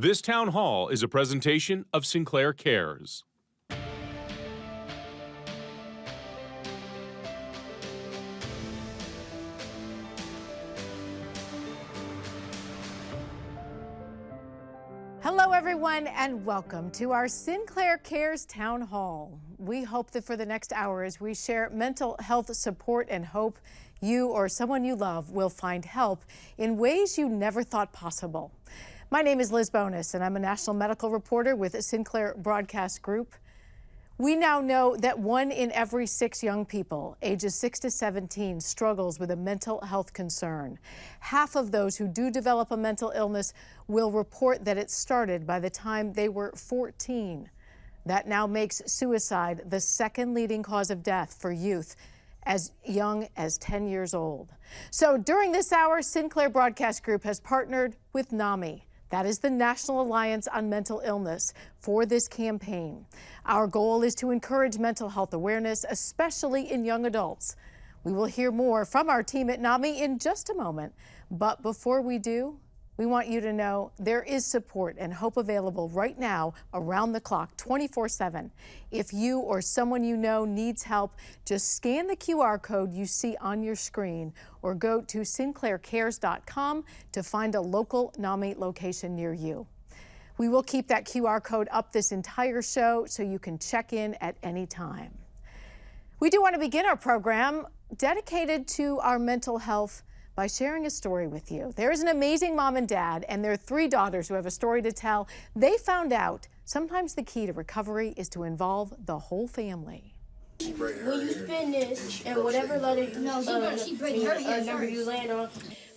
This town hall is a presentation of Sinclair Cares. Hello, everyone, and welcome to our Sinclair Cares Town Hall. We hope that for the next hour, as we share mental health support and hope, you or someone you love will find help in ways you never thought possible. My name is Liz Bonis, and I'm a national medical reporter with Sinclair Broadcast Group. We now know that one in every six young people, ages 6 to 17, struggles with a mental health concern. Half of those who do develop a mental illness will report that it started by the time they were 14. That now makes suicide the second leading cause of death for youth as young as 10 years old. So during this hour, Sinclair Broadcast Group has partnered with NAMI. That is the National Alliance on Mental Illness for this campaign. Our goal is to encourage mental health awareness, especially in young adults. We will hear more from our team at NAMI in just a moment. But before we do, we want you to know there is support and hope available right now around the clock 24 7. If you or someone you know needs help, just scan the QR code you see on your screen or go to sinclaircares.com to find a local NAMI location near you. We will keep that QR code up this entire show so you can check in at any time. We do want to begin our program dedicated to our mental health by sharing a story with you. There's an amazing mom and dad and their three daughters who have a story to tell. They found out sometimes the key to recovery is to involve the whole family. When you spin this and whatever letter no, she, she break uh, number you land on.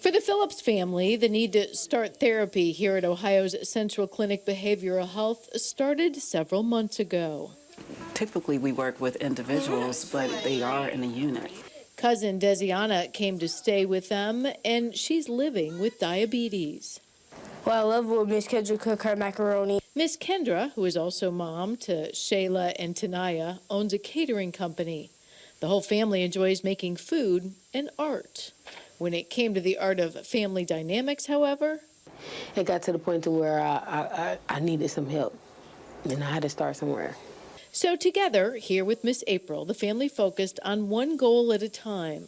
For the Phillips family, the need to start therapy here at Ohio's Central Clinic Behavioral Health started several months ago. Typically, we work with individuals, but they are in a unit. Cousin Desiana came to stay with them, and she's living with diabetes. Well, I love when Miss Kendra cook her macaroni. Miss Kendra, who is also mom to Shayla and Tanaya, owns a catering company. The whole family enjoys making food and art. When it came to the art of family dynamics, however, it got to the point to where I, I, I needed some help, and I had to start somewhere. So together, here with Miss April, the family focused on one goal at a time.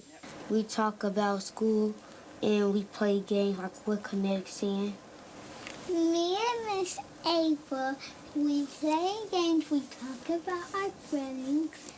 We talk about school and we play games like what Kinetic saying. Me and Miss April, we play games, we talk about our feelings.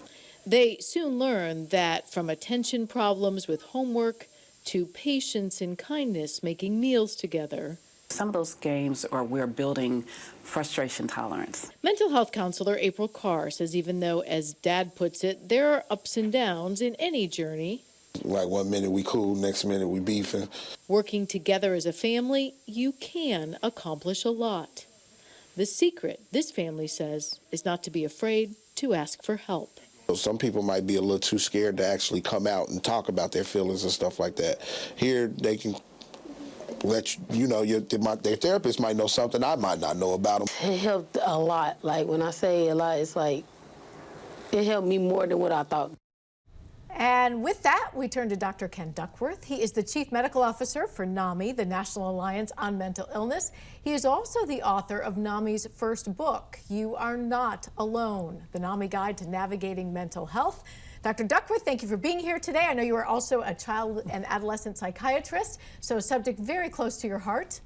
They soon learned that from attention problems with homework to patience and kindness making meals together, some of those games are we're building frustration tolerance. Mental health counselor April Carr says even though, as dad puts it, there are ups and downs in any journey. Like one minute we cool, next minute we beefing. Working together as a family, you can accomplish a lot. The secret, this family says, is not to be afraid to ask for help. Some people might be a little too scared to actually come out and talk about their feelings and stuff like that. Here, they can let you, you know, your, my, their therapist might know something I might not know about them. It helped a lot. Like when I say a lot, it's like it helped me more than what I thought. And with that, we turn to Dr. Ken Duckworth. He is the Chief Medical Officer for NAMI, the National Alliance on Mental Illness. He is also the author of NAMI's first book, You Are Not Alone, the NAMI Guide to Navigating Mental Health. Dr. Duckworth, thank you for being here today. I know you are also a child and adolescent psychiatrist, so a subject very close to your heart.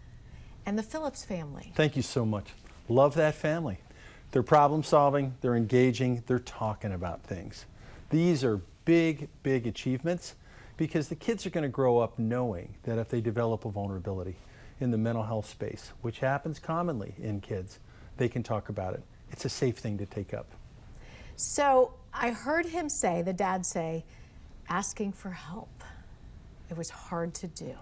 And the Phillips family. Thank you so much. Love that family. They're problem solving, they're engaging, they're talking about things. These are big, big achievements because the kids are going to grow up knowing that if they develop a vulnerability in the mental health space, which happens commonly in kids, they can talk about it. It's a safe thing to take up. So I heard him say, the dad say, asking for help. It was hard to do.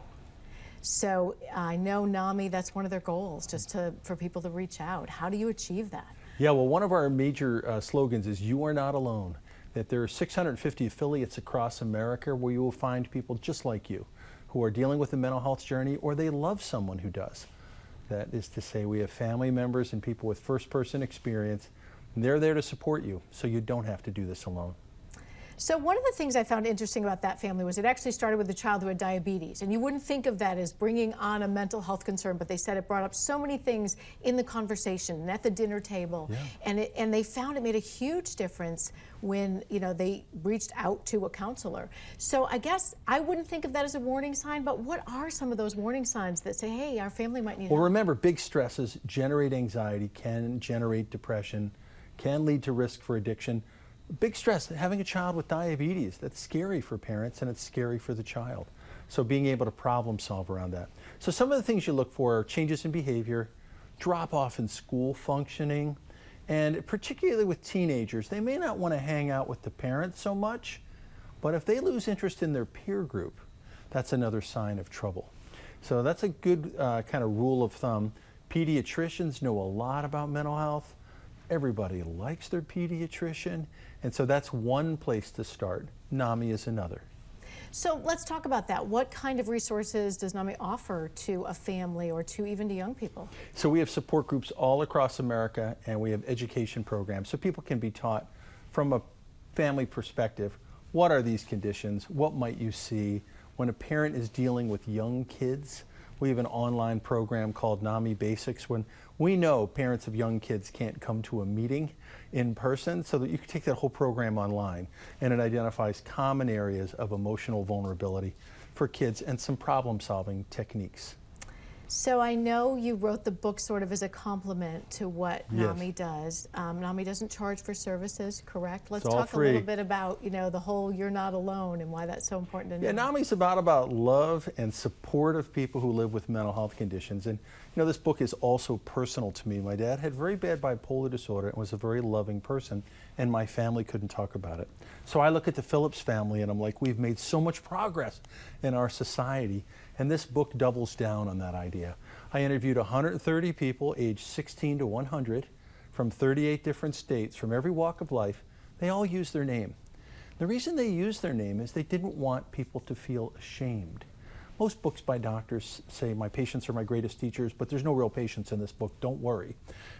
So I know NAMI, that's one of their goals, just to, for people to reach out. How do you achieve that? Yeah, well, one of our major uh, slogans is You Are Not Alone. That there are 650 affiliates across America where you will find people just like you who are dealing with a mental health journey or they love someone who does. That is to say, we have family members and people with first person experience they're there to support you, so you don't have to do this alone. So one of the things I found interesting about that family was it actually started with a child who had diabetes. And you wouldn't think of that as bringing on a mental health concern, but they said it brought up so many things in the conversation and at the dinner table. Yeah. And, it, and they found it made a huge difference when, you know, they reached out to a counselor. So I guess I wouldn't think of that as a warning sign, but what are some of those warning signs that say, hey, our family might need Well, help? remember, big stresses generate anxiety, can generate depression, can lead to risk for addiction. Big stress, having a child with diabetes, that's scary for parents and it's scary for the child. So being able to problem solve around that. So some of the things you look for are changes in behavior, drop off in school functioning, and particularly with teenagers, they may not want to hang out with the parents so much, but if they lose interest in their peer group, that's another sign of trouble. So that's a good uh, kind of rule of thumb. Pediatricians know a lot about mental health. Everybody likes their pediatrician. And so that's one place to start. NAMI is another. So let's talk about that. What kind of resources does NAMI offer to a family or to even to young people? So we have support groups all across America and we have education programs so people can be taught from a family perspective what are these conditions, what might you see when a parent is dealing with young kids. We have an online program called NAMI Basics when we know parents of young kids can't come to a meeting in person so that you can take that whole program online and it identifies common areas of emotional vulnerability for kids and some problem solving techniques. So I know you wrote the book sort of as a compliment to what Yes. NAMI does. Um, NAMI doesn't charge for services, correct? Let's It's all talk a little bit about, you know, the whole you're not alone and why that's so important to know. Yeah, NAMI's about about love and support of people who live with mental health conditions. And you know, this book is also personal to me. My dad had very bad bipolar disorder and was a very loving person, and my family couldn't talk about it. So I look at the Phillips family and I'm like, we've made so much progress in our society. And this book doubles down on that idea. I interviewed 130 people aged 16 to 100 from 38 different states, from every walk of life. They all use their name. The reason they used their name is they didn't want people to feel ashamed. Most books by doctors say, My patients are my greatest teachers, but there's no real patients in this book, don't worry.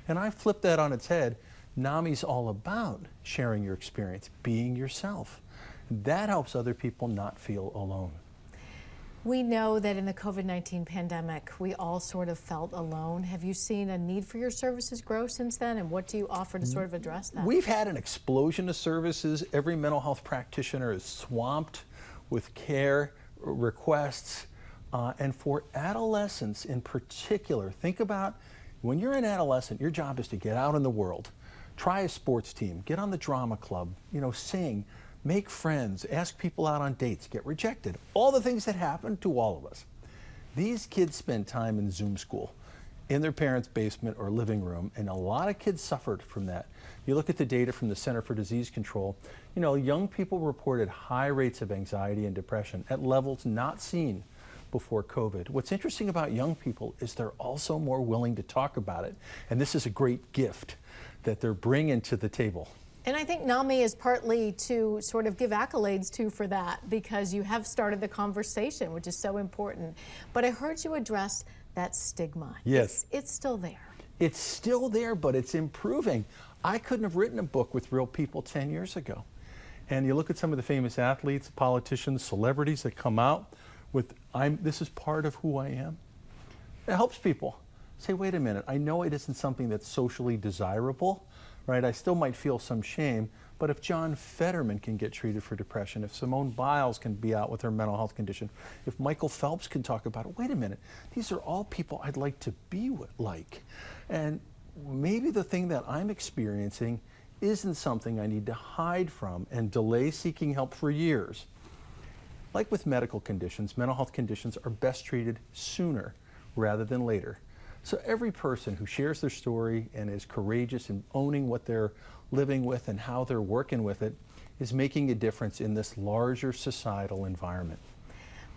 And I flipped that on its head. NAMI's all about sharing your experience, being yourself. That helps other people not feel alone. We know that in the COVID-19 pandemic, we all sort of felt alone. Have you seen a need for your services grow since then? And what do you offer to sort of address that? We've had an explosion of services. Every mental health practitioner is swamped with care requests. Uh, and for adolescents in particular, think about when you're an adolescent, your job is to get out in the world, try a sports team, get on the drama club, you know, sing, make friends, ask people out on dates, get rejected. All the things that happen to all of us. These kids spend time in Zoom school in their parents' basement or living room, and a lot of kids suffered from that. You look at the data from the Center for Disease Control, you know, young people reported high rates of anxiety and depression at levels not seen before COVID. What's interesting about young people is they're also more willing to talk about it, and this is a great gift that they're bringing to the table. And I think NAMI is partly to sort of give accolades to for that because you have started the conversation, which is so important. But I heard you address that stigma. Yes. It's, it's still there. It's still there, but it's improving. I couldn't have written a book with real people 10 years ago. And you look at some of the famous athletes, politicians, celebrities that come out with, I'm, this is part of who I am. It helps people say, wait a minute, I know it isn't something that's socially desirable, right? I still might feel some shame, but if John Fetterman can get treated for depression, if Simone Biles can be out with her mental health condition, if Michael Phelps can talk about it, wait a minute, these are all people I'd like to be with, like. And maybe the thing that I'm experiencing isn't something I need to hide from and delay seeking help for years. Like with medical conditions, mental health conditions are best treated sooner rather than later. So every person who shares their story and is courageous in owning what they're living with and how they're working with it is making a difference in this larger societal environment.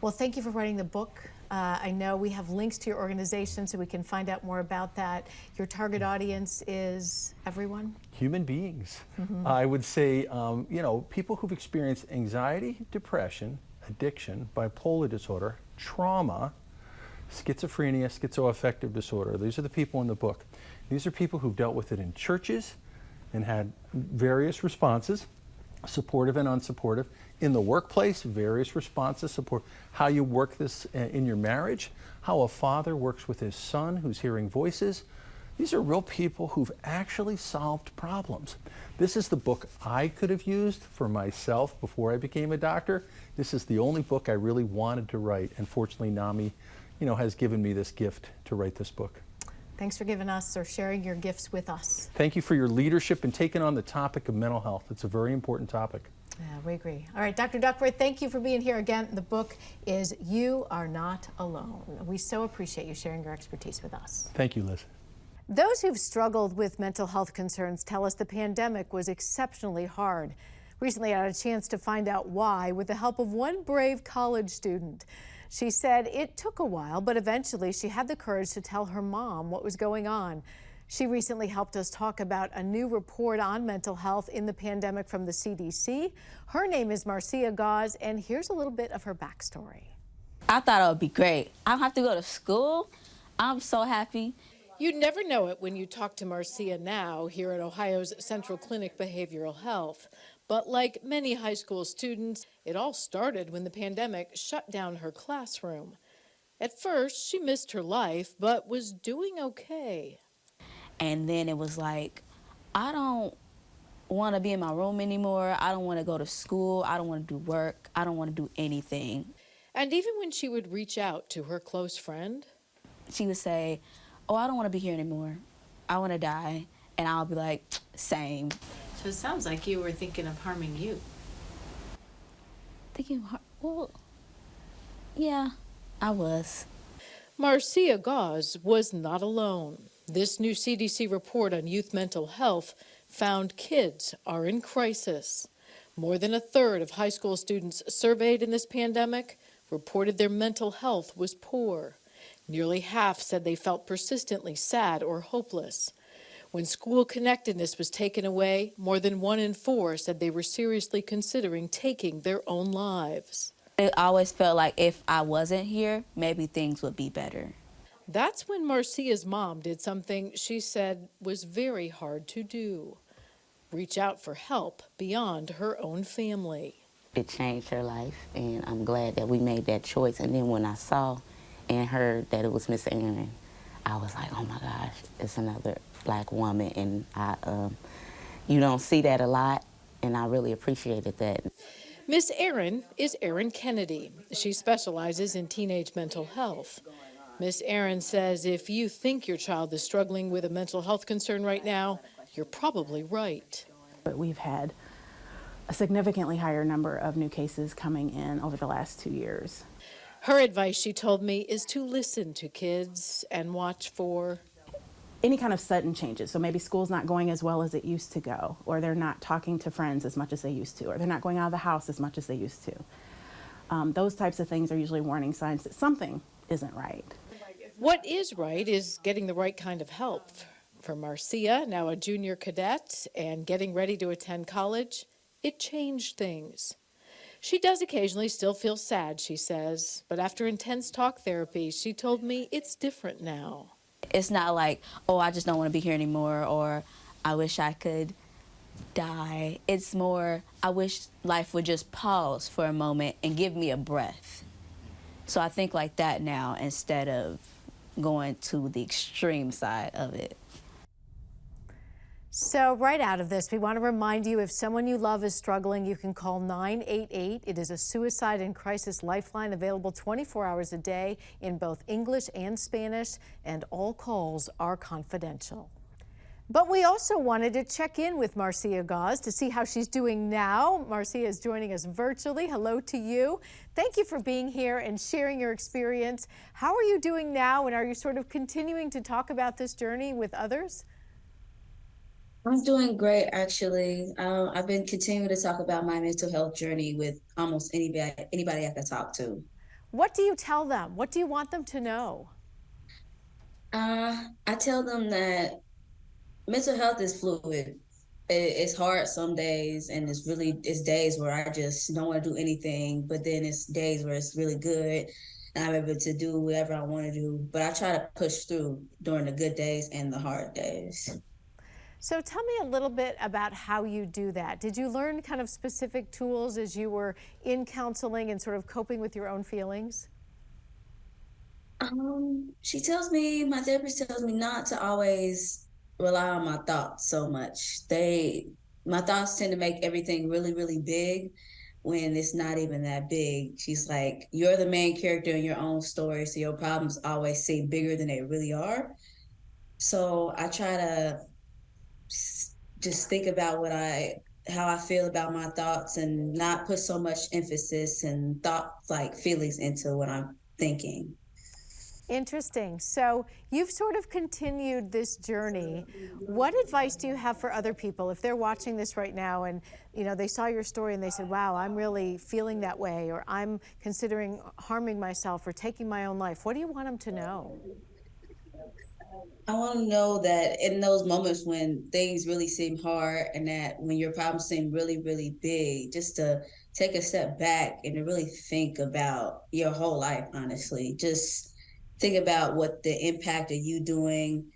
Well, thank you for writing the book. Uh, I know we have links to your organization so we can find out more about that. Your target audience is everyone? Human beings. I would say, um, you know, people who've experienced anxiety, depression, addiction, bipolar disorder, trauma, schizophrenia, schizoaffective disorder. These are the people in the book. These are people who've dealt with it in churches and had various responses. supportive and unsupportive. In the workplace, various responses support how you work this uh, in your marriage, how a father works with his son who's hearing voices. These are real people who've actually solved problems. This is the book I could have used for myself before I became a doctor. This is the only book I really wanted to write, and fortunately NAMI, you know, has given me this gift to write this book. Thanks for giving us or sharing your gifts with us. Thank you for your leadership and taking on the topic of mental health. It's a very important topic. Yeah, we agree. All right, Dr. Duckworth, thank you for being here again. The book is You Are Not Alone. We so appreciate you sharing your expertise with us. Thank you, Liz. Those who've struggled with mental health concerns tell us the pandemic was exceptionally hard. Recently, I had a chance to find out why with the help of one brave college student. She said it took a while, but eventually she had the courage to tell her mom what was going on. She recently helped us talk about a new report on mental health in the pandemic from the CDC. Her name is Marcia Gauze, and here's a little bit of her backstory. I thought it would be great. I don't have to go to school. I'm so happy. You'd never know it when you talk to Marcia now here at Ohio's Central Clinic Behavioral Health. But like many high school students, it all started when the pandemic shut down her classroom. At first, she missed her life, but was doing okay. And then it was like, I don't want to be in my room anymore. I don't want to go to school. I don't want to do work. I don't want to do anything. And even when she would reach out to her close friend, she would say, Oh, I don't want to be here anymore. I want to die. And I'll be like, Same. So it sounds like you were thinking of harming you. Thinking, well, yeah, I was. Marcia Gauze was not alone. This new CDC report on youth mental health found kids are in crisis. More than a third of high school students surveyed in this pandemic reported their mental health was poor. Nearly half said they felt persistently sad or hopeless. When school connectedness was taken away, more than one in four said they were seriously considering taking their own lives. It always felt like if I wasn't here, maybe things would be better. That's when Marcia's mom did something she said was very hard to do reach out for help beyond her own family. It changed her life, and I'm glad that we made that choice. And then when I saw and heard that it was Miss Erin, I was like, oh my gosh, it's another black woman, and I, um, you don't see that a lot, and I really appreciated that. Miss Erin is Erin Kennedy. She specializes in teenage mental health. Miss Erin says if you think your child is struggling with a mental health concern right now, you're probably right. But we've had a significantly higher number of new cases coming in over the last two years. Her advice, she told me, is to listen to kids and watch for any kind of sudden changes. So maybe school's not going as well as it used to go, or they're not talking to friends as much as they used to, or they're not going out of the house as much as they used to. Um, those types of things are usually warning signs that something isn't right. What is right is getting the right kind of help. For Marcia, now a junior cadet and getting ready to attend college, it changed things. She does occasionally still feel sad, she says, but after intense talk therapy, she told me it's different now. It's not like, oh, I just don't want to be here anymore or I wish I could die. It's more, I wish life would just pause for a moment and give me a breath. So I think like that now instead of going to the extreme side of it. So right out of this, we want to remind you if someone you love is struggling, you can call 988. It is a suicide and crisis lifeline available 24 hours a day in both English and Spanish, and all calls are confidential. But we also wanted to check in with Marcia Gauze to see how she's doing now. Marcia is joining us virtually. Hello to you. Thank you for being here and sharing your experience. How are you doing now, and are you sort of continuing to talk about this journey with others? I'm doing great, actually. Um, I've been continuing to talk about my mental health journey with almost anybody anybody I can talk to. What do you tell them? What do you want them to know? Uh, I tell them that mental health is fluid. it's hard some days, and it's really it's days where I just don't want to do anything. But then it's days where it's really good, and I'm able to do whatever I want to do. But I try to push through during the good days and the hard days. So tell me a little bit about how you do that. Did you learn kind of specific tools as you were in counseling and sort of coping with your own feelings? Um, she tells me, my therapist tells me not to always rely on my thoughts so much. They, my thoughts tend to make everything really, really big when it's not even that big. She's like, you're the main character in your own story, so your problems always seem bigger than they really are. So I try to just think about what I how I feel about my thoughts and not put so much emphasis and thought like feelings into what I'm thinking. Interesting. So you've sort of continued this journey. What advice do you have for other people if they're watching this right now and you know they saw your story and they said, "Wow, I'm really feeling that way," or "I'm considering harming myself or taking my own life." What do you want them to know? I want to know that in those moments when things really seem hard and that when your problems seem really, really big, just to take a step back and to really think about your whole life, honestly. Just think about what the impact of you doing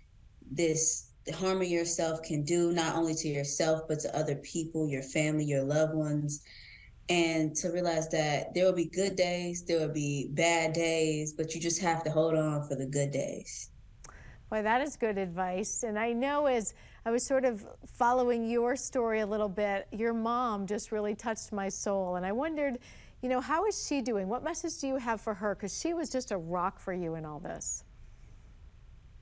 this harming yourself can do, not only to yourself, but to other people, your family, your loved ones. And to realize that there will be good days, there will be bad days, but you just have to hold on for the good days. That is good advice. And I know as I was sort of following your story a little bit, your mom just really touched my soul. And I wondered, you know, how is she doing? What message do you have for her? Because she was just a rock for you in all this.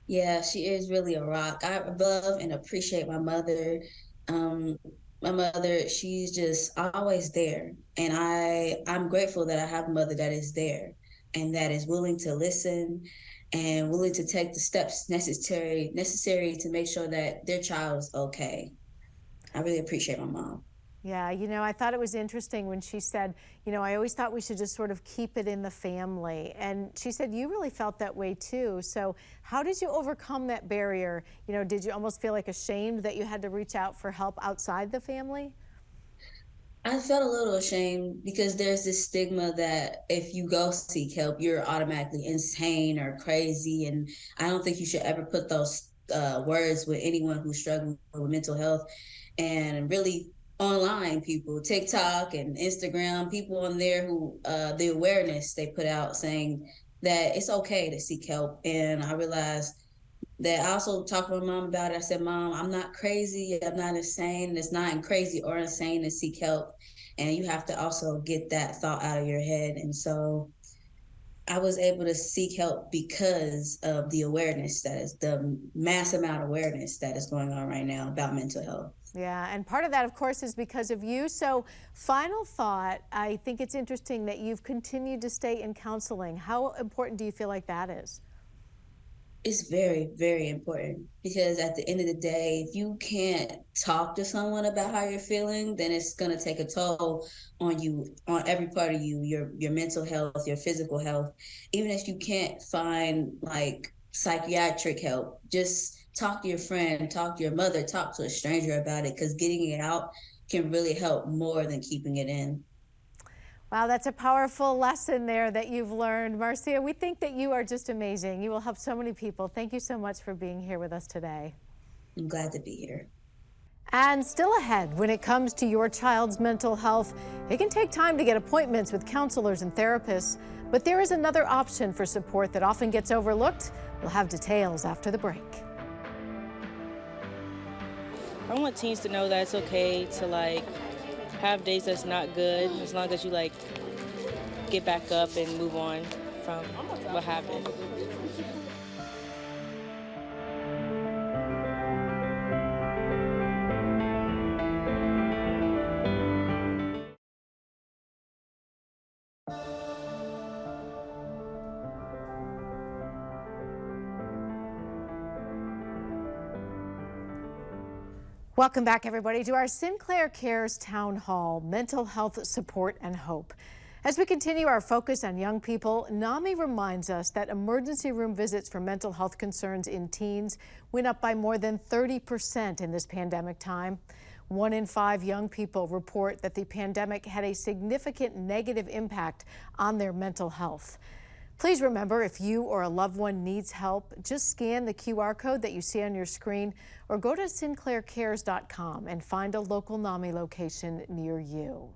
Yeah, she is really a rock. I love and appreciate my mother. Um, my mother, she's just always there. And I I'm grateful that I have a mother that is there and that is willing to listen and willing to take the steps necessary necessary to make sure that their child is okay. I really appreciate my mom. Yeah, you know, I thought it was interesting when she said, you know, I always thought we should just sort of keep it in the family. And she said, you really felt that way too. So, how did you overcome that barrier? You know, did you almost feel like ashamed that you had to reach out for help outside the family? I felt a little ashamed because there's this stigma that if you go seek help, you're automatically insane or crazy. And I don't think you should ever put those uh, words with anyone who's struggling with mental health. And really, online people, TikTok and Instagram, people on there who, uh, the awareness they put out saying that it's okay to seek help. And I realized that I also talked to my mom about it. I said, Mom, I'm not crazy. I'm not insane. It's not crazy or insane to seek help. And you have to also get that thought out of your head. And so I was able to seek help because of the awareness that is the mass amount of awareness that is going on right now about mental health. Yeah, and part of that, of course, is because of you. So, final thought I think it's interesting that you've continued to stay in counseling. How important do you feel like that is? It's very very important because at the end of the day if you can't talk to someone about how you're feeling then it's going to take a toll on you on every part of you your your mental health your physical health. Even if you can't find like psychiatric help just talk to your friend talk to your mother talk to a stranger about it because getting it out can really help more than keeping it in Wow, that's a powerful lesson there that you've learned. Marcia, we think that you are just amazing. You will help so many people. Thank you so much for being here with us today. I'm glad to be here. And still ahead, when it comes to your child's mental health, it can take time to get appointments with counselors and therapists, but there is another option for support that often gets overlooked. We'll have details after the break. I want teens to know that it's okay to like have days that's not good as long as you like get back up and move on from what happened. Welcome back, everybody, to our Sinclair Cares Town Hall Mental Health Support and Hope. As we continue our focus on young people, NAMI reminds us that emergency room visits for mental health concerns in teens went up by more than 30% in this pandemic time. One in five young people report that the pandemic had a significant negative impact on their mental health. Please remember if you or a loved one needs help, just scan the QR code that you see on your screen or go to sinclaircares.com and find a local NAMI location near you.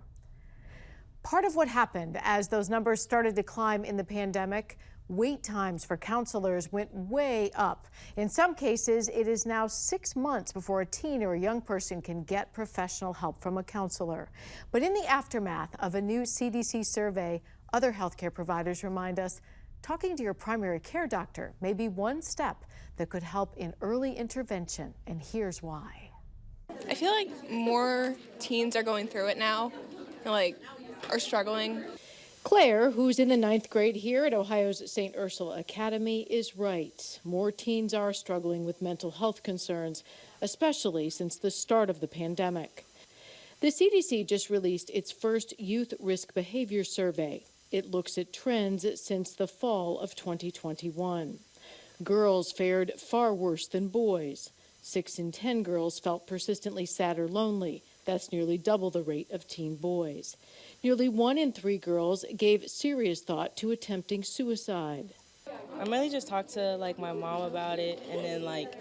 Part of what happened as those numbers started to climb in the pandemic wait times for counselors went way up. In some cases, it is now six months before a teen or a young person can get professional help from a counselor. But in the aftermath of a new CDC survey, other healthcare providers remind us talking to your primary care doctor may be one step that could help in early intervention, and here's why. I feel like more teens are going through it now, like, are struggling. Claire, who's in the ninth grade here at Ohio's St. Ursula Academy, is right. More teens are struggling with mental health concerns, especially since the start of the pandemic. The CDC just released its first Youth Risk Behavior Survey. It looks at trends since the fall of 2021. Girls fared far worse than boys. Six in 10 girls felt persistently sad or lonely. That's nearly double the rate of teen boys. Nearly one in three girls gave serious thought to attempting suicide. I mainly just talked to like my mom about it and then like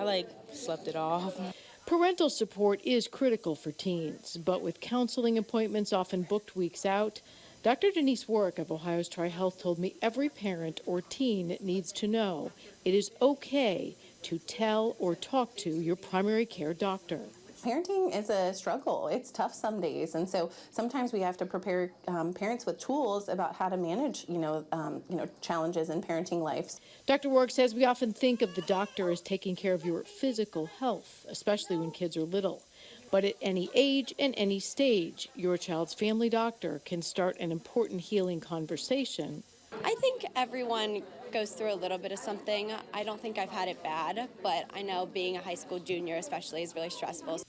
I like slept it off. Parental support is critical for teens, but with counseling appointments often booked weeks out, Dr. Denise Warwick of Ohio's TriHealth told me every parent or teen needs to know it is okay to tell or talk to your primary care doctor parenting is a struggle. It's tough some days, and so sometimes we have to prepare um, parents with tools about how to manage, you know, um, you know, challenges in parenting lives. Dr. Warwick says we often think of the doctor as taking care of your physical health, especially when kids are little. But at any age and any stage, your child's family doctor can start an important healing conversation. I think everyone goes through a little bit of something. I don't think I've had it bad, but I know being a high school junior, especially, is really stressful.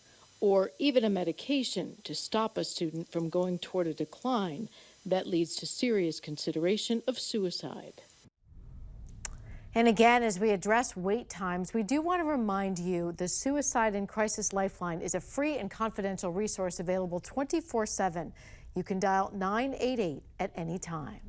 Or even a medication to stop a student from going toward a decline that leads to serious consideration of suicide. And again, as we address wait times, we do want to remind you the Suicide and Crisis Lifeline is a free and confidential resource available 24 7. You can dial 988 at any time.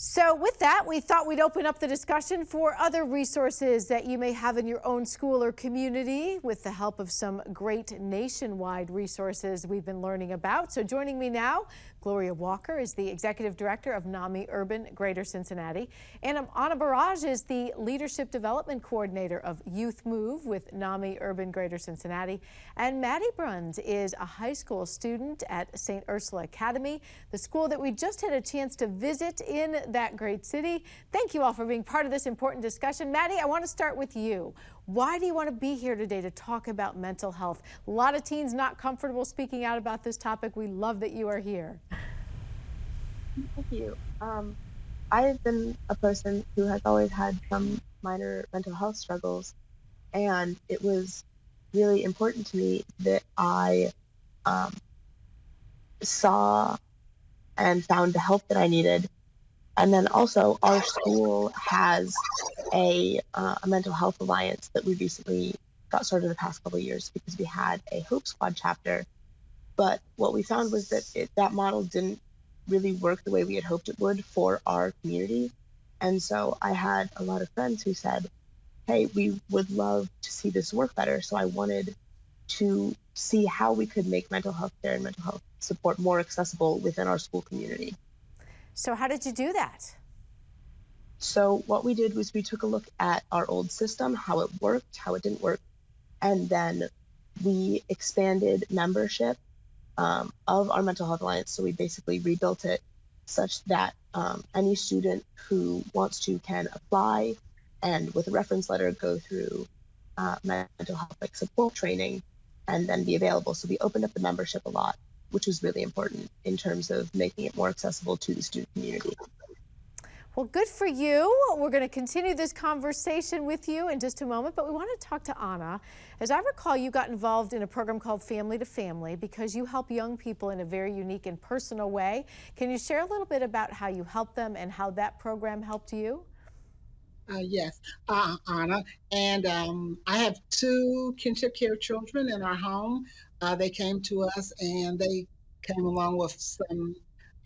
So with that, we thought we'd open up the discussion for other resources that you may have in your own school or community with the help of some great nationwide resources we've been learning about. So joining me now, Gloria Walker is the Executive Director of NAMI Urban Greater Cincinnati. And Anna Barrage is the Leadership Development Coordinator of Youth Move with NAMI Urban Greater Cincinnati. And Maddie Bruns is a high school student at St. Ursula Academy, the school that we just had a chance to visit in that great city. Thank you all for being part of this important discussion. Maddie, I want to start with you. Why do you want to be here today to talk about mental health? A lot of teens not comfortable speaking out about this topic. We love that you are here. Thank you. Um, I've been a person who has always had some minor mental health struggles, and it was really important to me that I um, saw and found the help that I needed and then also, our school has a, uh, a mental health alliance that we recently got started the past couple of years because we had a Hope Squad chapter. But what we found was that it, that model didn't really work the way we had hoped it would for our community. And so I had a lot of friends who said, hey, we would love to see this work better. So I wanted to see how we could make mental health care and mental health support more accessible within our school community. So how did you do that? So what we did was we took a look at our old system, how it worked, how it didn't work, and then we expanded membership um, of our mental health alliance. So we basically rebuilt it such that um, any student who wants to can apply and with a reference letter go through uh, mental health like support training and then be available. So we opened up the membership a lot which was really important in terms of making it more accessible to the student community. Well, good for you. We're going to continue this conversation with you in just a moment, but we want to talk to Anna. As I recall, you got involved in a program called Family to Family because you help young people in a very unique and personal way. Can you share a little bit about how you help them and how that program helped you? Uh, yes, uh, Anna. And um, I have two kinship care children in our home. Uh, they came to us and they came along with some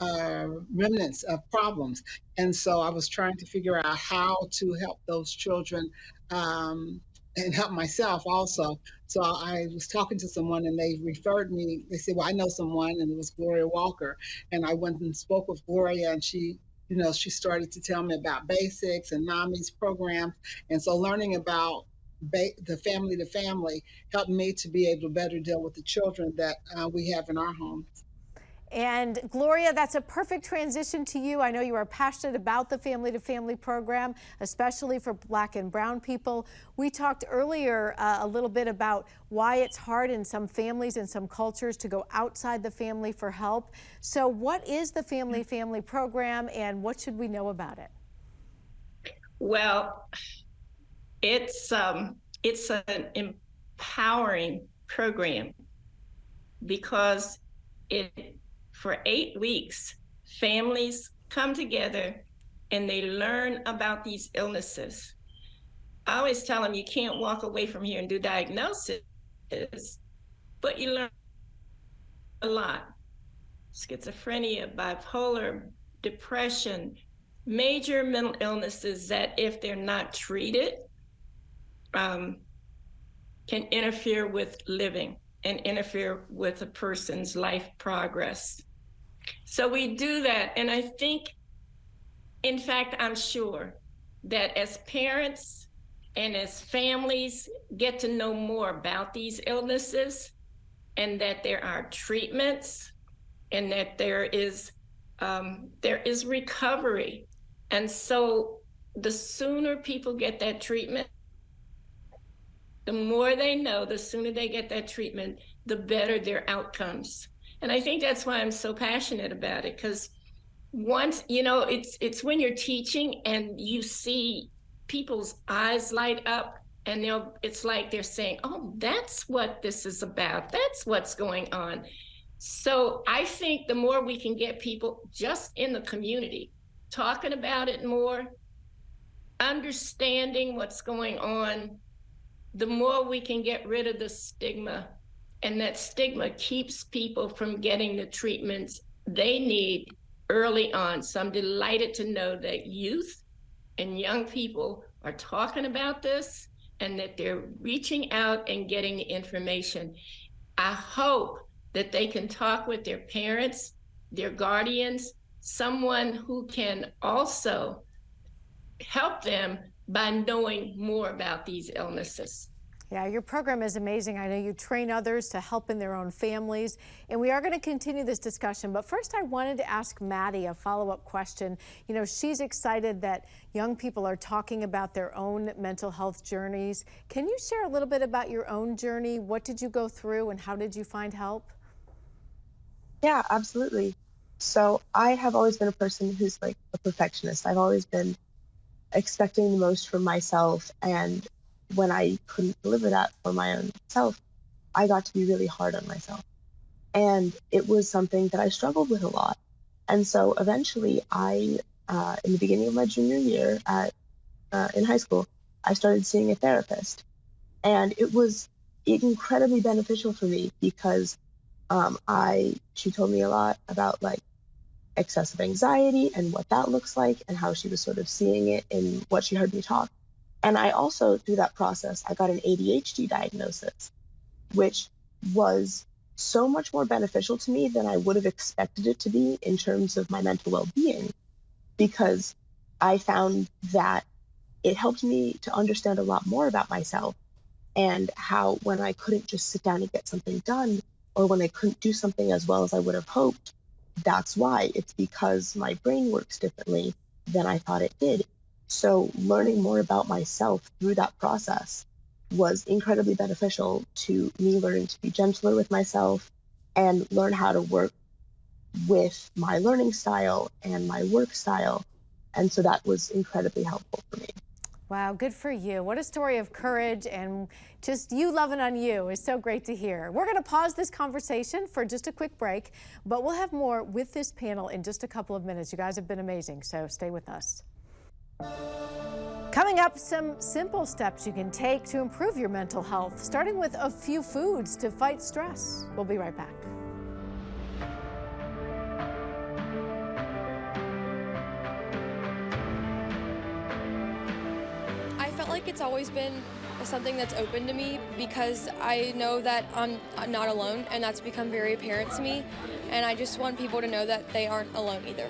uh, remnants of problems. And so I was trying to figure out how to help those children um, and help myself also. So I was talking to someone and they referred me. They said, Well, I know someone, and it was Gloria Walker. And I went and spoke with Gloria, and she you know, she started to tell me about basics and NAMI's programs. And so learning about ba- the family to family helped me to be able to better deal with the children that uh, we have in our home. And Gloria, that's a perfect transition to you. I know you are passionate about the Family to Family program, especially for black and brown people. We talked earlier uh, a little bit about why it's hard in some families and some cultures to go outside the family for help. So what is the Family Family program and what should we know about it? Well, it's um, it's an empowering program because it for eight weeks, families come together and they learn about these illnesses. I always tell them you can't walk away from here and do diagnosis, but you learn a lot. Schizophrenia, bipolar, depression, major mental illnesses that, if they're not treated, um, can interfere with living and interfere with a person's life progress. So we do that. And I think, in fact, I'm sure that as parents and as families get to know more about these illnesses and that there are treatments and that there is um, there is recovery. And so the sooner people get that treatment, the more they know, the sooner they get that treatment, the better their outcomes. And I think that's why I'm so passionate about it because once, you know, it's it's when you're teaching and you see people's eyes light up and they'll it's like they're saying, "Oh, that's what this is about. That's what's going on." So, I think the more we can get people just in the community talking about it more, understanding what's going on, the more we can get rid of the stigma and that stigma keeps people from getting the treatments they need early on. So I'm delighted to know that youth and young people are talking about this and that they're reaching out and getting the information. I hope that they can talk with their parents, their guardians, someone who can also help them by knowing more about these illnesses. Yeah, your program is amazing. I know you train others to help in their own families, and we are going to continue this discussion. But first, I wanted to ask Maddie a follow-up question. You know, she's excited that young people are talking about their own mental health journeys. Can you share a little bit about your own journey? What did you go through, and how did you find help? Yeah, absolutely. So I have always been a person who's like a perfectionist. I've always been expecting the most from myself and when I couldn't deliver that for my own self, I got to be really hard on myself. And it was something that I struggled with a lot. And so eventually, I, uh, in the beginning of my junior year at, uh, in high school, I started seeing a therapist. And it was incredibly beneficial for me because um, I, she told me a lot about like excessive anxiety and what that looks like and how she was sort of seeing it in what she heard me talk. And I also, through that process, I got an ADHD diagnosis, which was so much more beneficial to me than I would have expected it to be in terms of my mental well being, because I found that it helped me to understand a lot more about myself and how when I couldn't just sit down and get something done, or when I couldn't do something as well as I would have hoped, that's why. It's because my brain works differently than I thought it did. So, learning more about myself through that process was incredibly beneficial to me learning to be gentler with myself and learn how to work with my learning style and my work style. And so that was incredibly helpful for me. Wow, good for you. What a story of courage and just you loving on you is so great to hear. We're going to pause this conversation for just a quick break, but we'll have more with this panel in just a couple of minutes. You guys have been amazing, so stay with us. Coming up, some simple steps you can take to improve your mental health, starting with a few foods to fight stress. We'll be right back. Always been something that's open to me because I know that I'm not alone and that's become very apparent to me and I just want people to know that they aren't alone either.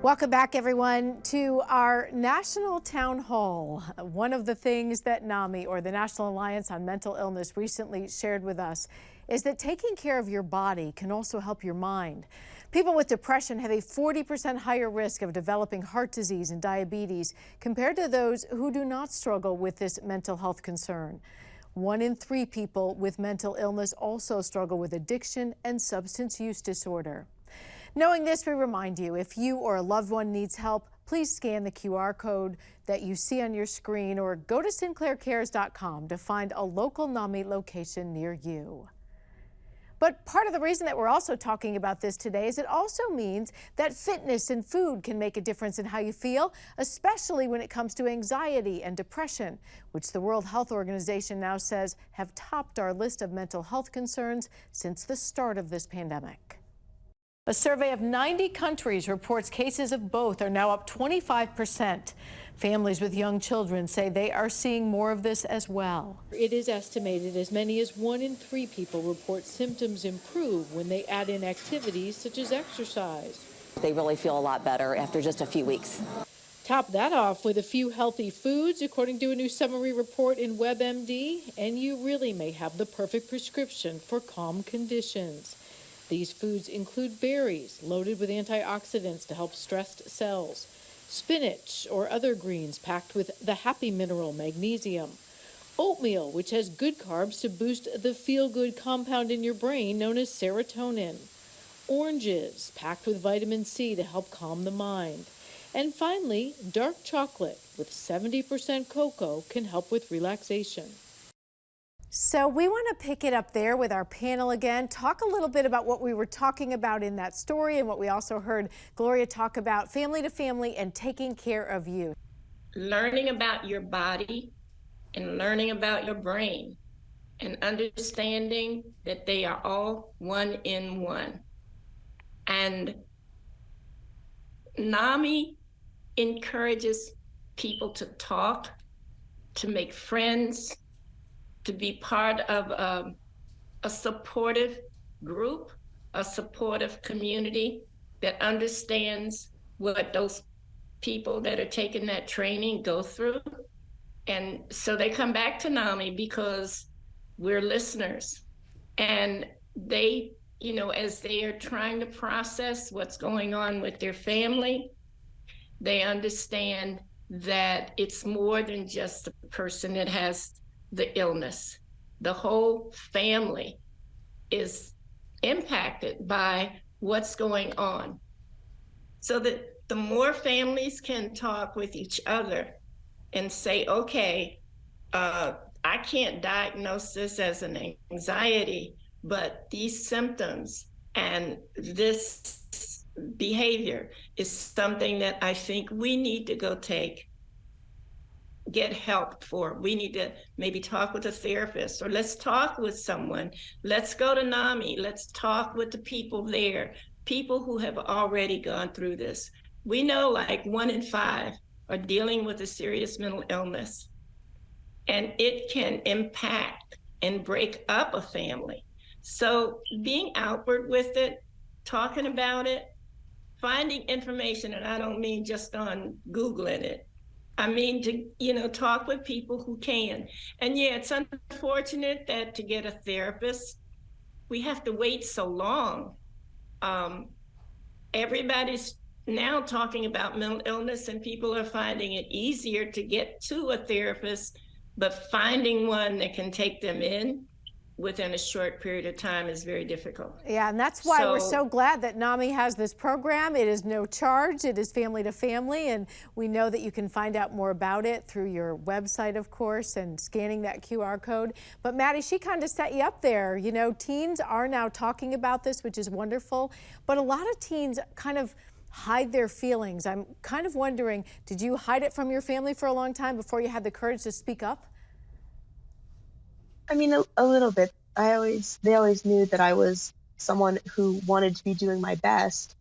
Welcome back, everyone, to our National Town Hall. One of the things that NAMI, or the National Alliance on Mental Illness, recently shared with us is that taking care of your body can also help your mind. People with depression have a 40% higher risk of developing heart disease and diabetes compared to those who do not struggle with this mental health concern. One in three people with mental illness also struggle with addiction and substance use disorder. Knowing this, we remind you, if you or a loved one needs help, please scan the QR code that you see on your screen or go to sinclaircares.com to find a local NAMI location near you. But part of the reason that we're also talking about this today is it also means that fitness and food can make a difference in how you feel, especially when it comes to anxiety and depression, which the World Health Organization now says have topped our list of mental health concerns since the start of this pandemic. A survey of 90 countries reports cases of both are now up 25 percent. Families with young children say they are seeing more of this as well. It is estimated as many as one in three people report symptoms improve when they add in activities such as exercise. They really feel a lot better after just a few weeks. Top that off with a few healthy foods, according to a new summary report in WebMD, and you really may have the perfect prescription for calm conditions. These foods include berries loaded with antioxidants to help stressed cells, spinach or other greens packed with the happy mineral magnesium, oatmeal, which has good carbs to boost the feel good compound in your brain known as serotonin, oranges packed with vitamin C to help calm the mind. And finally, dark chocolate with 70% cocoa can help with relaxation. So we want to pick it up there with our panel again, talk a little bit about what we were talking about in that story and what we also heard Gloria talk about family to family and taking care of you. Learning about your body and learning about your brain and understanding that they are all one in one. And NAMI encourages people to talk, to make friends, to be part of um, a supportive group, a supportive community that understands what those people that are taking that training go through. And so they come back to NAMI because we're listeners. And they, you know, as they are trying to process what's going on with their family, they understand that it's more than just the person that has the illness. The whole family is impacted by what's going on. So that the more families can talk with each other and say, okay, uh, I can't diagnose this as an anxiety, but these symptoms and this behavior is something that I think we need to go take get help for. We need to maybe talk with a therapist or let's talk with someone. Let's go to NAMI. Let's talk with the people there, people who have already gone through this. We know like one in five are dealing with a serious mental illness, and it can impact and break up a family. So being outward with it, talking about it, finding information, and I don't mean just on Googling it, I mean, to, you know, talk with people who can. And yeah, it's unfortunate that to get a therapist, we have to wait so long. Um, everybody's now talking about mental illness and people are finding it easier to get to a therapist, but finding one that can take them in within a short period of time is very difficult. Yeah, and that's why so, we're so glad that NAMI has this program. It is no charge, it is family to family, and we know that you can find out more about it through your website, of course, and scanning that QR code. But Maddie, she kind of set you up there. You know, teens are now talking about this, which is wonderful, but a lot of teens kind of hide their feelings. I'm kind of wondering, did you hide it from your family for a long time before you had the courage to speak up? I mean, a, a little bit. I always, they always knew that I was someone who wanted to be doing my best,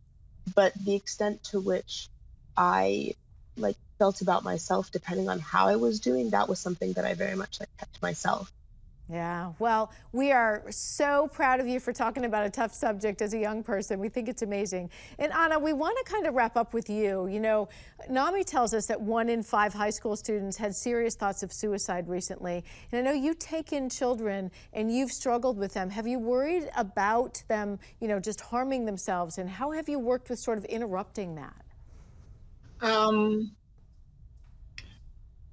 but the extent to which I like felt about myself, depending on how I was doing, that was something that I very much like kept myself. Yeah, well, we are so proud of you for talking about a tough subject as a young person. We think it's amazing. And Anna, we want to kind of wrap up with you. You know, NAMI tells us that one in five high school students had serious thoughts of suicide recently. And I know you take in children and you've struggled with them. Have you worried about them, you know, just harming themselves? And how have you worked with sort of interrupting that? Um,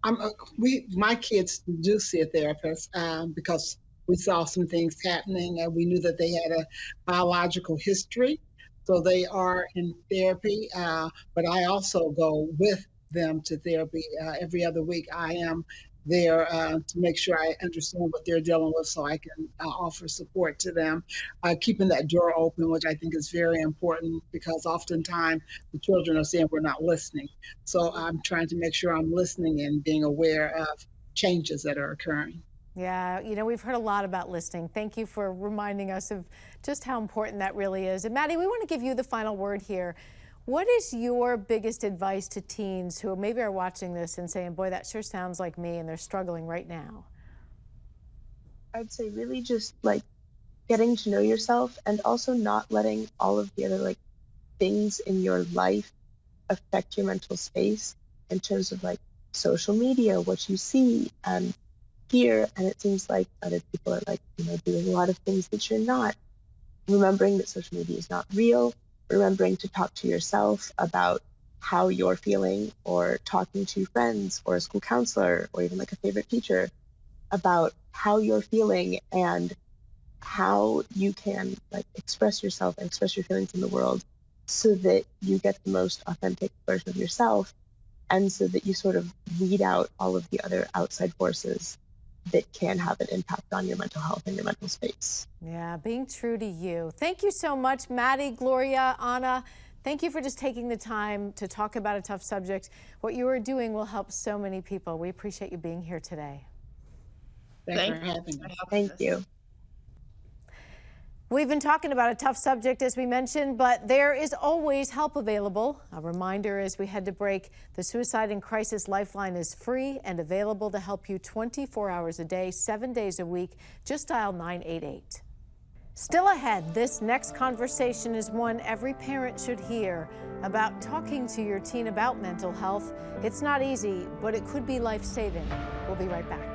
I'm, uh, we, my kids do see a therapist um, because we saw some things happening and we knew that they had a biological history. So they are in therapy, uh, but I also go with them to therapy uh, every other week. I am there uh, to make sure I understand what they're dealing with so I can uh, offer support to them. Uh, keeping that door open, which I think is very important because oftentimes the children are saying we're not listening. So I'm trying to make sure I'm listening and being aware of changes that are occurring. Yeah, you know, we've heard a lot about listening. Thank you for reminding us of just how important that really is. And Maddie, we want to give you the final word here. What is your biggest advice to teens who maybe are watching this and saying, boy, that sure sounds like me and they're struggling right now? I'd say really just like getting to know yourself and also not letting all of the other like things in your life affect your mental space in terms of like social media, what you see and hear. And it seems like other people are like, you know, doing a lot of things that you're not. Remembering that social media is not real, remembering to talk to yourself about how you're feeling or talking to friends or a school counselor or even like a favorite teacher about how you're feeling and how you can like express yourself and express your feelings in the world so that you get the most authentic version of yourself and so that you sort of weed out all of the other outside forces that can have an impact on your mental health and your mental space. Yeah, being true to you. Thank you so much, Maddie, Gloria, Anna. Thank you for just taking the time to talk about a tough subject. What you are doing will help so many people. We appreciate you being here today. Thanks Thank for having me. Thank you. We've been talking about a tough subject, as we mentioned, but there is always help available. A reminder as we head to break, the Suicide and Crisis Lifeline is free and available to help you 24 hours a day, seven days a week. Just dial 988. Still ahead, this next conversation is one every parent should hear about talking to your teen about mental health. It's not easy, but it could be life-saving. We'll be right back.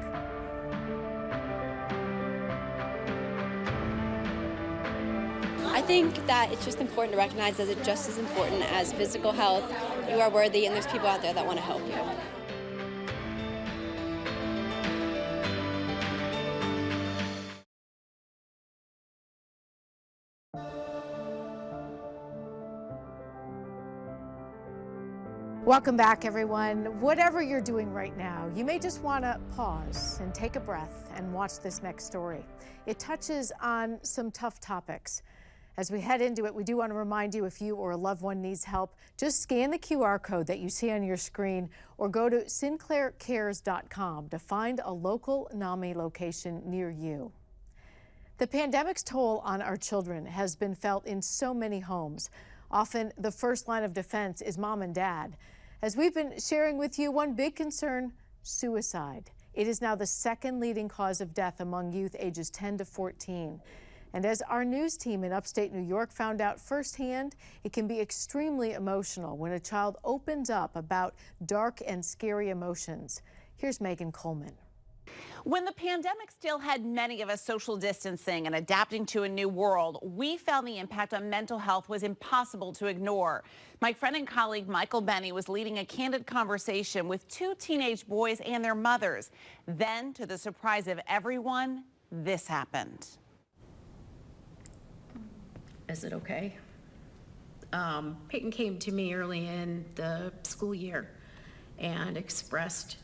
Think that it's just important to recognize that it's just as important as physical health. You are worthy, and there's people out there that want to help you. Welcome back, everyone. Whatever you're doing right now, you may just want to pause and take a breath and watch this next story. It touches on some tough topics. As we head into it, we do want to remind you if you or a loved one needs help, just scan the QR code that you see on your screen or go to sinclaircares.com to find a local NAMI location near you. The pandemic's toll on our children has been felt in so many homes. Often the first line of defense is mom and dad. As we've been sharing with you, one big concern, suicide. It is now the second leading cause of death among youth ages 10 to 14. And as our news team in upstate New York found out firsthand, it can be extremely emotional when a child opens up about dark and scary emotions. Here's Megan Coleman. When the pandemic still had many of us social distancing and adapting to a new world, we found the impact on mental health was impossible to ignore. My friend and colleague Michael Benny was leading a candid conversation with two teenage boys and their mothers. Then, to the surprise of everyone, this happened. Is it okay? Um, Peyton came to me early in the school year and expressed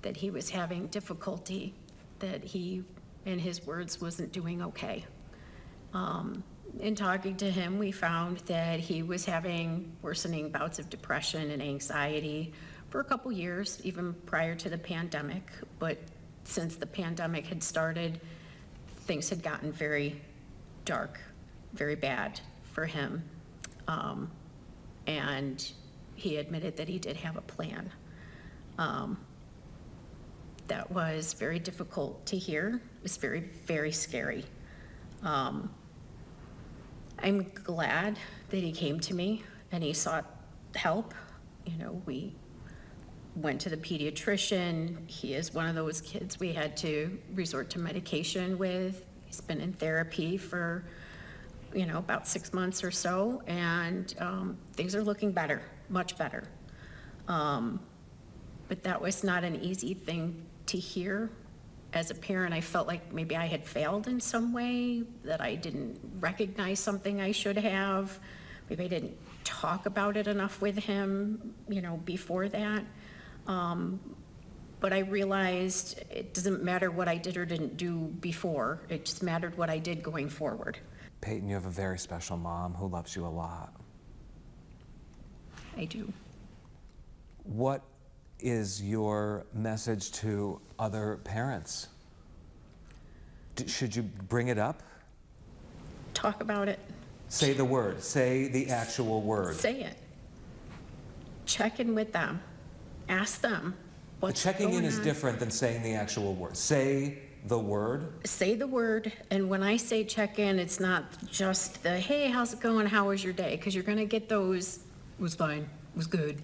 that he was having difficulty, that he, in his words, wasn't doing okay. Um, in talking to him, we found that he was having worsening bouts of depression and anxiety for a couple years, even prior to the pandemic. But since the pandemic had started, things had gotten very dark, very bad for him. Um, and he admitted that he did have a plan. Um, that was very difficult to hear. It was very, very scary. Um, I'm glad that he came to me and he sought help. You know, we went to the pediatrician. He is one of those kids we had to resort to medication with. He's been in therapy for, you know, about six months or so, and um, things are looking better, much better. Um, but that was not an easy thing to hear. As a parent, I felt like maybe I had failed in some way, that I didn't recognize something I should have. Maybe I didn't talk about it enough with him, you know, before that. Um, but I realized it doesn't matter what I did or didn't do before, it just mattered what I did going forward. Peyton, you have a very special mom who loves you a lot. I do. What is your message to other parents? D- should you bring it up? Talk about it, Say the word. Say the actual word. say it. Check in with them, ask them The what's checking in is on. different than saying the actual word. Say the word. say the word, and when I say check in, it's not just the, hey, how's it going, how was your day? Because you're gonna get those, was fine, was good,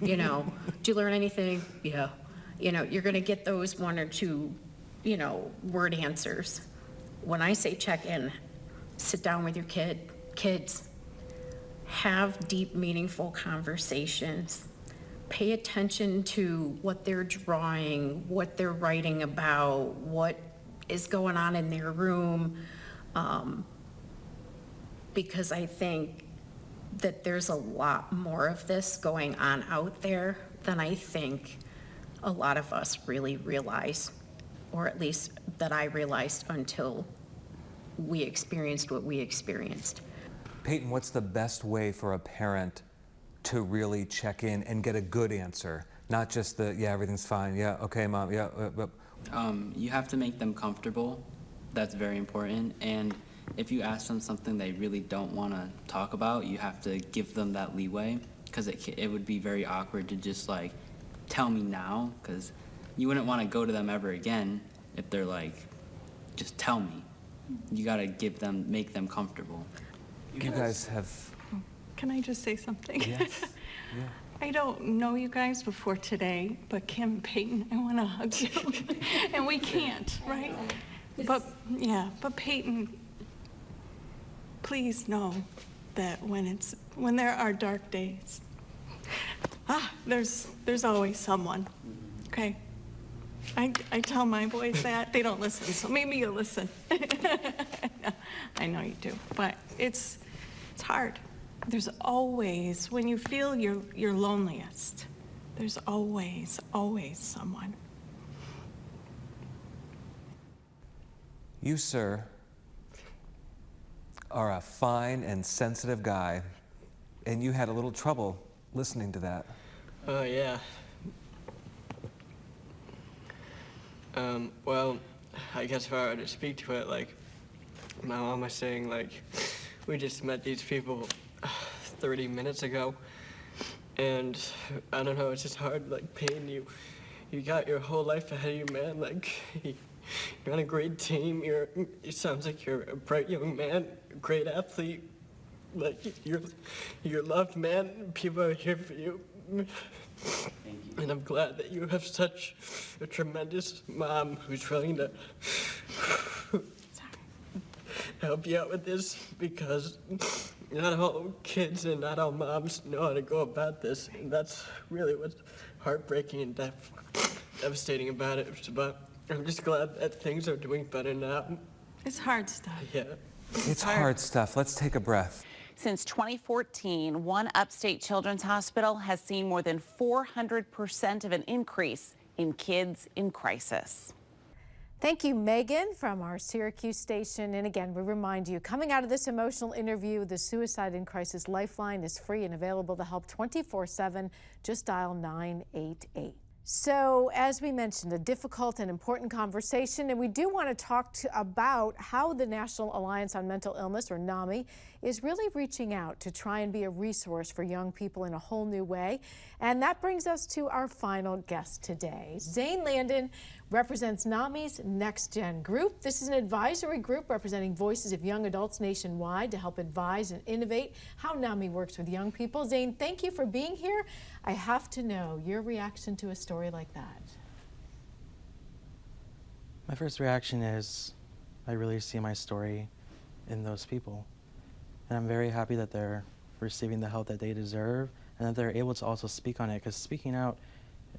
you know, did you learn anything? Yeah. You know, you're gonna get those one or two, you know, word answers. When I say check in, sit down with your kid, kids, have deep, meaningful conversations. Pay attention to what they're drawing, what they're writing about, what is going on in their room. Um, because I think that there's a lot more of this going on out there than I think a lot of us really realize, or at least that I realized until we experienced what we experienced. Peyton, what's the best way for a parent to really check in and get a good answer? Not just the, yeah, everything's fine. Yeah, okay, mom. Yeah. Uh, uh, Um, you have to make them comfortable. That's very important. And if you ask them something they really don't want to talk about, you have to give them that leeway because it, it would be very awkward to just like tell me now because you wouldn't want to go to them ever again if they're like, just tell me. You got to give them, make them comfortable. you guys have. Can I just say something? Yes. Yeah. I don't know you guys before today, but Kim Peyton, I want to hug you. and we can't, right? But, yeah, but Peyton, please know that when it's, when there are dark days, ah, there's, there's always someone, okay? I, I tell my boys that, they don't listen, so maybe you'll listen. I know you do, but it's, it's hard. There's always, when you feel you're, you're loneliest, there's always, always someone. You, sir, are a fine and sensitive guy, and you had a little trouble listening to that. Oh, yeah. Um, well, I guess if I were to speak to it, like, my mom was saying, like, we just met these people 30 minutes ago, and I don't know, it's just hard, like, paying you. You got your whole life ahead of you, man. Like, you're on a great team. You're, it sounds like you're a bright young man, great athlete. Like, you're, you're loved, man. People are here for you. And I'm glad that you have such a tremendous mom who's willing to help you out with this because not all kids and not all moms know how to go about this. And that's really what's heartbreaking and dev- devastating about it. But I'm just glad that things are doing better now. It's hard stuff. Yeah. It's hard stuff. Let's take a breath. Since 2014, one upstate children's hospital has seen more than 400% of an increase in kids in crisis. Thank you, Megan, from our Syracuse station. And again, we remind you, coming out of this emotional interview, the Suicide and Crisis Lifeline is free and available to help 24 7. Just dial 988. So, as we mentioned, a difficult and important conversation, and we do want to talk to, about how the National Alliance on Mental Illness, or NAMI, is really reaching out to try and be a resource for young people in a whole new way. And that brings us to our final guest today. Zane Landon represents NAMI's Next Gen group. This is an advisory group representing voices of young adults nationwide to help advise and innovate how NAMI works with young people. Zane, thank you for being here. I have to know your reaction to a story like that. My first reaction is I really see my story in those people. And I'm very happy that they're receiving the help that they deserve and that they're able to also speak on it because speaking out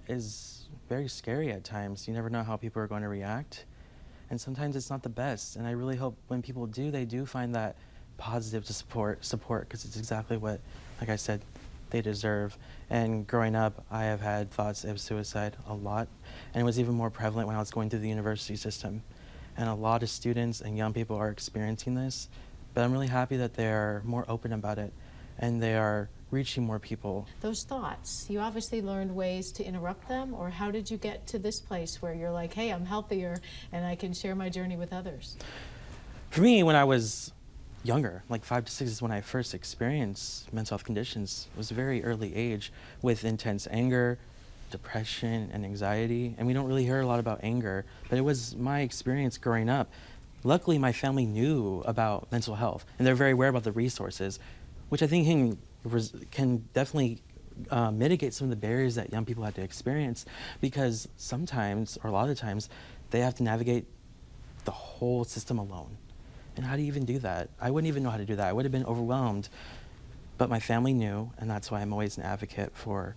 is very scary at times. You never know how people are going to react. And sometimes it's not the best. And I really hope when people do, they do find that positive to support support because it's exactly what, like I said, they deserve. And growing up, I have had thoughts of suicide a lot. And it was even more prevalent when I was going through the university system. And a lot of students and young people are experiencing this. But I'm really happy that they're more open about it and they are reaching more people. Those thoughts, you obviously learned ways to interrupt them, or how did you get to this place where you're like, hey, I'm healthier and I can share my journey with others? For me, when I was younger, like five to six is when I first experienced mental health conditions. It was a very early age with intense anger, depression, and anxiety. And we don't really hear a lot about anger, but it was my experience growing up. Luckily, my family knew about mental health, and they're very aware about the resources, which I think can, can definitely uh, mitigate some of the barriers that young people had to experience because sometimes, or a lot of times, they have to navigate the whole system alone. And how do you even do that? I wouldn't even know how to do that. I would have been overwhelmed. But my family knew, and that's why I'm always an advocate for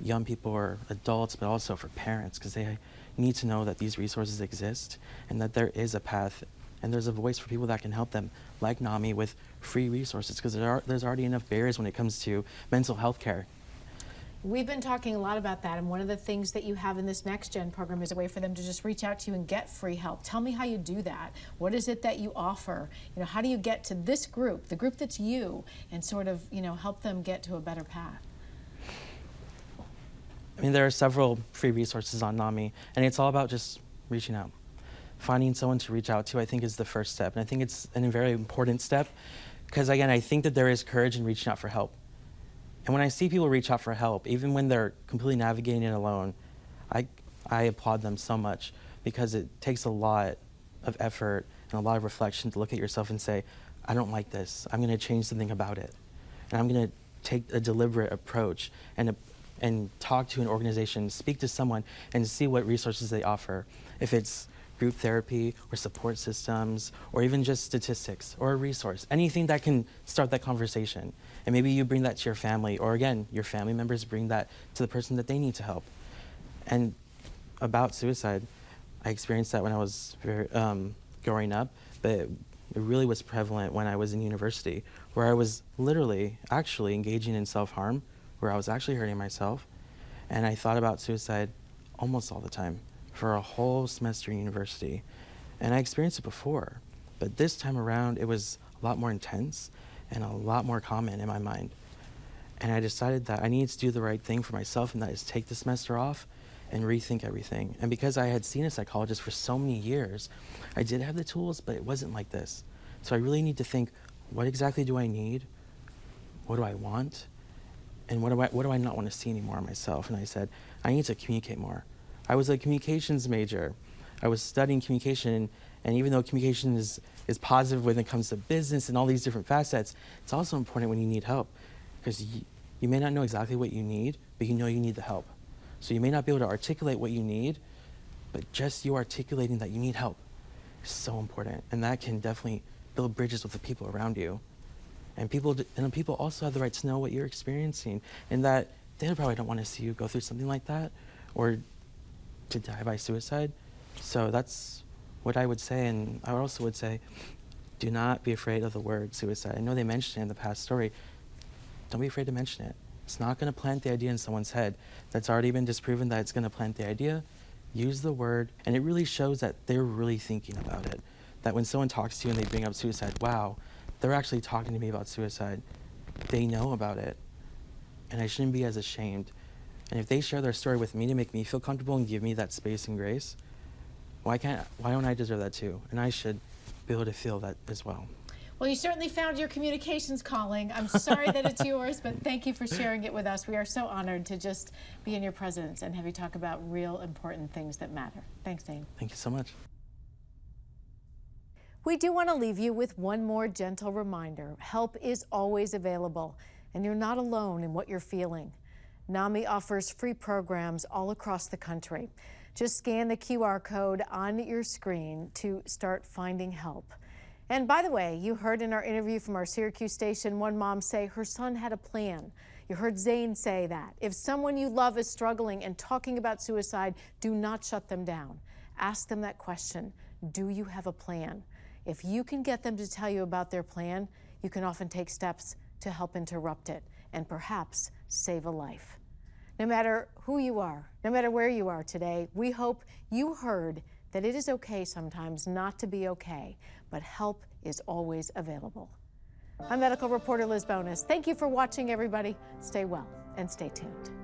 young people or adults, but also for parents, because they need to know that these resources exist and that there is a path and there's a voice for people that can help them, like NAMI, with free resources, because there there's already enough barriers when it comes to mental health care. We've been talking a lot about that, and one of the things that you have in this Next Gen program is a way for them to just reach out to you and get free help. Tell me how you do that. What is it that you offer? You know, how do you get to this group, the group that's you, and sort of, you know, help them get to a better path? I mean, there are several free resources on NAMI, and it's all about just reaching out. Finding someone to reach out to, I think, is the first step. And I think it's a very important step because, again, I think that there is courage in reaching out for help. And when I see people reach out for help, even when they're completely navigating it alone, I, I applaud them so much because it takes a lot of effort and a lot of reflection to look at yourself and say, I don't like this. I'm going to change something about it. And I'm going to take a deliberate approach and a, and talk to an organization, speak to someone, and see what resources they offer. If it's group therapy or support systems or even just statistics or a resource, anything that can start that conversation. And maybe you bring that to your family, or again, your family members bring that to the person that they need to help. And about suicide, I experienced that when I was very, um, growing up, but it, it really was prevalent when I was in university, where I was literally actually engaging in self harm where I was actually hurting myself. And I thought about suicide almost all the time for a whole semester in university. And I experienced it before, but this time around it was a lot more intense and a lot more common in my mind. And I decided that I needed to do the right thing for myself, and that is take the semester off and rethink everything. And because I had seen a psychologist for so many years, I did have the tools, but it wasn't like this. So I really need to think what exactly do I need? What do I want? and what do I what do I not want to see anymore myself? And I said, I need to communicate more. I was a communications major. I was studying communication, and even though communication is is positive when it comes to business and all these different facets, it's also important when you need help, because you, you may not know exactly what you need, but you know you need the help. So you may not be able to articulate what you need, but just you articulating that you need help is so important, and that can definitely build bridges with the people around you. And people, and people also have the right to know what you're experiencing and that they probably don't want to see you go through something like that or to die by suicide. So that's what I would say. And I also would say, do not be afraid of the word suicide. I know they mentioned it in the past story. Don't be afraid to mention it. It's not going to plant the idea in someone's head that's already been disproven that it's going to plant the idea. use the word, and it really shows that they're really thinking about it. That when someone talks to you and they bring up suicide, wow, they're actually talking to me about suicide. They know about it, and I shouldn't be as ashamed. And if they share their story with me to make me feel comfortable and give me that space and grace, why can't why don't I deserve that too? And I should be able to feel that as well. Well, you certainly found your communications calling. I'm sorry that it's yours, but thank you for sharing it with us. We are so honored to just be in your presence and have you talk about real important things that matter. Thanks, Zane. Thank you so much. We do want to leave you with one more gentle reminder. Help is always available, and you're not alone in what you're feeling. NAMI offers free programs all across the country. Just scan the QR code on your screen to start finding help. And by the way, you heard in our interview from our Syracuse station one mom say her son had a plan. You heard Zane say that. If someone you love is struggling and talking about suicide, do not shut them down. Ask them that question Do you have a plan? If you can get them to tell you about their plan, you can often take steps to help interrupt it and perhaps save a life. No matter who you are, no matter where you are today, we hope you heard that it is okay sometimes not to be okay, but help is always available. I'm medical reporter Liz Bonis. Thank you for watching, everybody. Stay well and stay tuned.